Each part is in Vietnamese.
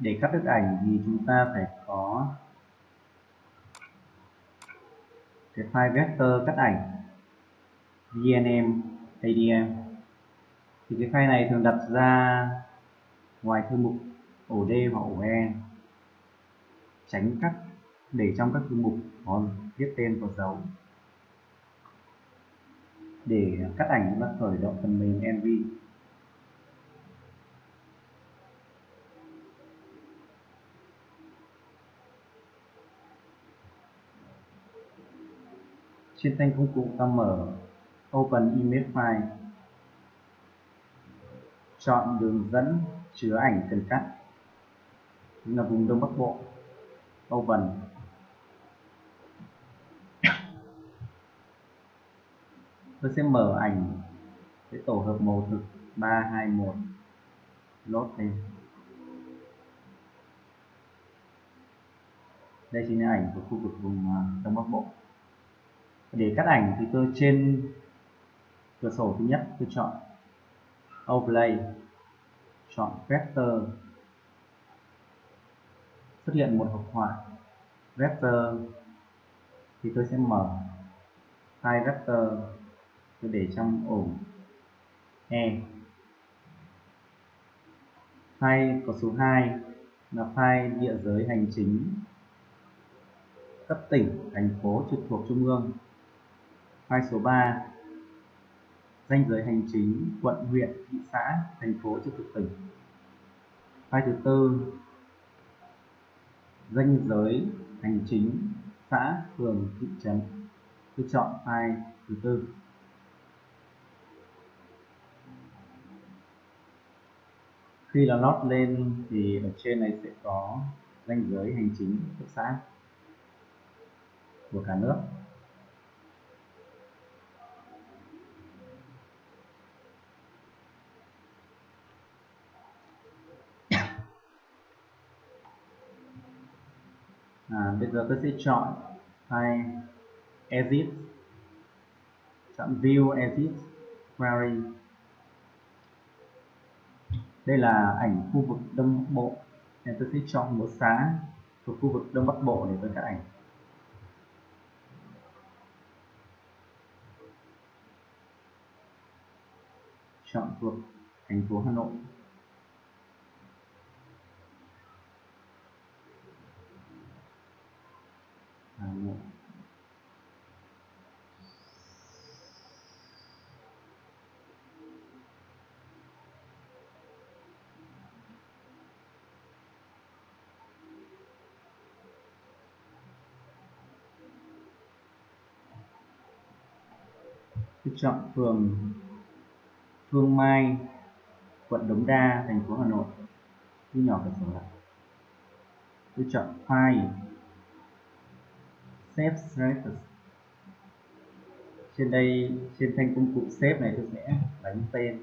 để cắt đứt ảnh thì chúng ta phải có cái file vector cắt ảnh vnm adm thì cái file này thường đặt ra ngoài thư mục ổ D hoặc ổ E tránh cắt để trong các thư mục có viết tên có dấu. Để cắt ảnh chúng ta khởi động phần mềm NV trên thanh công cụ ta mở, Open Image File. Chọn đường dẫn chứa ảnh cần cắt. Là vùng Đông Bắc Bộ, Open. Tôi sẽ mở ảnh cái tổ hợp màu thực 321 lốt lên. Đây chính là ảnh của khu vực vùng à, Đông Bắc Bộ để cắt ảnh thì tôi trên cửa sổ thứ nhất tôi chọn overlay chọn vector. Xuất hiện một hộp họa vector thì tôi sẽ mở file vector, tôi để trong ổ e. File có số 2 là file địa giới hành chính cấp tỉnh, thành phố trực thuộc trung ương file số 3 danh giới hành chính, quận, huyện, thị xã, thành phố trực thuộc tỉnh. File thứ tư. Danh giới hành chính, xã, phường, thị trấn. Tôi chọn file thứ tư. Khi là lót lên thì ở trên này sẽ có danh giới hành chính cấp xã, của cả nước. À, bây giờ tôi sẽ chọn file edit chọn view edit query. Đây là ảnh khu vực đông bắc bộ nên tôi sẽ chọn một xã thuộc khu vực đông bắc bộ để tôi cắt ảnh. Chọn thuộc thành phố Hà Nội Hà Nội tôi chọn phường Phương Mai, quận Đống Đa, thành phố Hà Nội. Thu nhỏ cửa sổ lại. Tôi chọn file save status trên đây, trên thanh công cụ save này tôi sẽ đánh tên.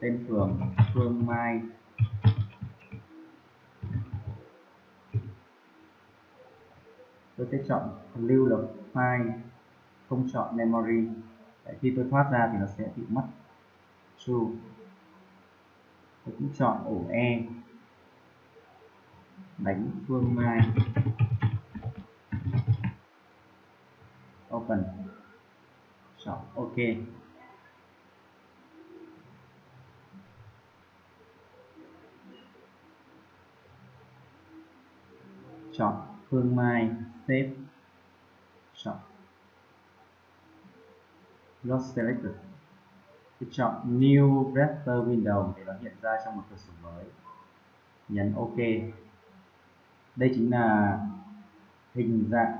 Tên phường Phương Mai. Tôi sẽ chọn lưu là file không chọn memory. Đấy, khi tôi thoát ra thì nó sẽ bị mất. True. Tôi cũng chọn ổ e. Đánh phương mai. Open. Chọn ok. Chọn phương mai save chọn Load selected tôi chọn new vector window để nó hiện ra trong một cửa sổ mới. Nhấn ok. Đây chính là hình dạng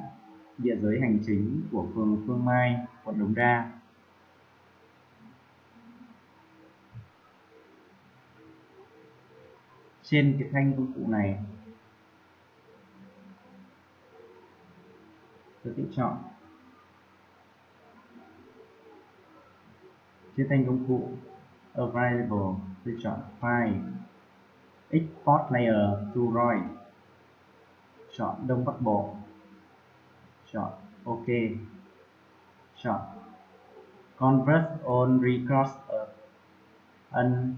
địa giới hành chính của phường Phương Mai, quận Đống Đa. Trên cái thanh công cụ này, tôi sẽ chọn. Chia thanh công cụ. Available, tôi chọn File, Export Layer to RAW chọn Đông Bắc Bộ. Chọn OK. Chọn Convert on Record ờ, an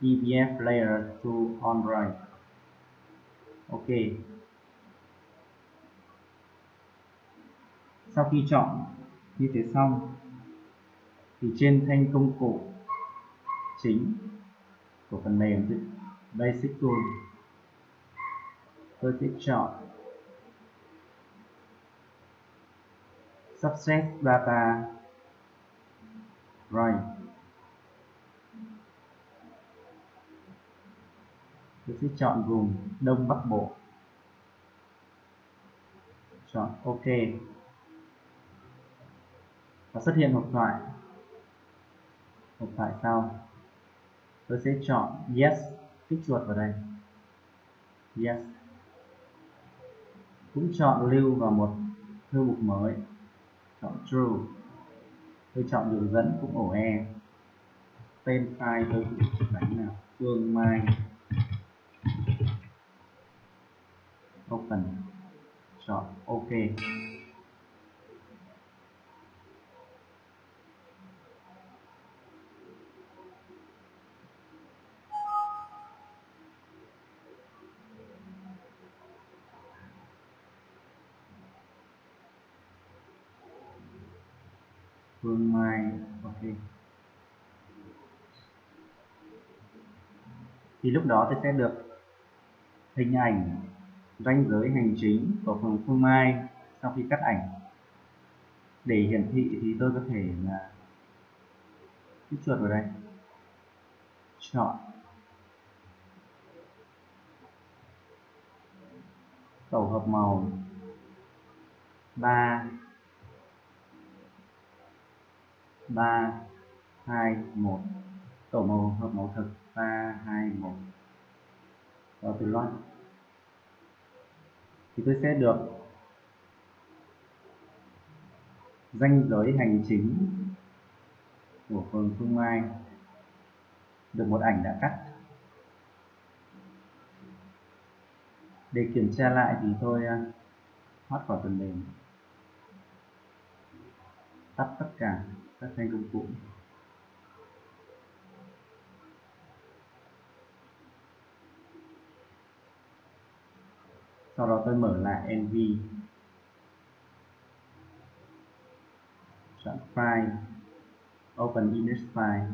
EVF layer to Android ok. Sau khi chọn như thế xong, thì trên thanh công cụ chính của phần mềm Basic Tool, tôi sẽ chọn Subset Data rồi tôi sẽ chọn vùng Đông Bắc Bộ, chọn OK và xuất hiện hộp thoại. Hộp thoại sau. Tôi sẽ chọn Yes, kích chuột vào đây. Yes. Cũng chọn lưu vào một thư mục mới. Chọn True. Tôi chọn đường dẫn cũng ổ E. Tên file tôi đánh là Phương Mai. Open. Chọn OK. Phương Mai, ok. Thì lúc đó tôi sẽ được hình ảnh ranh giới hành chính của phường Phương Mai sau khi cắt ảnh. Để hiển thị thì tôi có thể là kích chuột vào đây. Chọn. Tổ hợp màu 3 3 2 1 tổ màu hợp mẫu thực 3 2 1 và từ loát thì tôi sẽ được danh giới hành chính của phường Phương Mai. Được một ảnh đã cắt. Để kiểm tra lại thì tôi à, thoát khỏi phần mềm. Tắt tất cả các thanh công cụ. Sau đó tôi mở lại NV chọn file, open image file.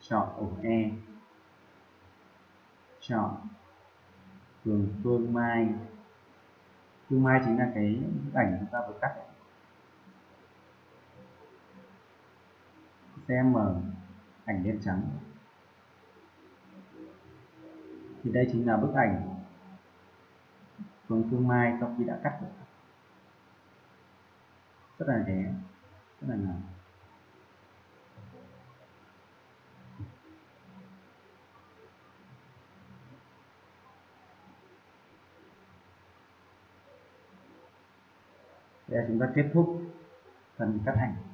Chọn ổ E. Chọn phường Phương Mai. Phương Mai chính là cái bức ảnh chúng ta vừa cắt. Sẽ mở ảnh đen trắng. Thì đây chính là bức ảnh Phương Phương Mai sau khi đã cắt được. Rất là đẹp, rất là ngầu Đây chúng ta kết thúc phần cắt ảnh.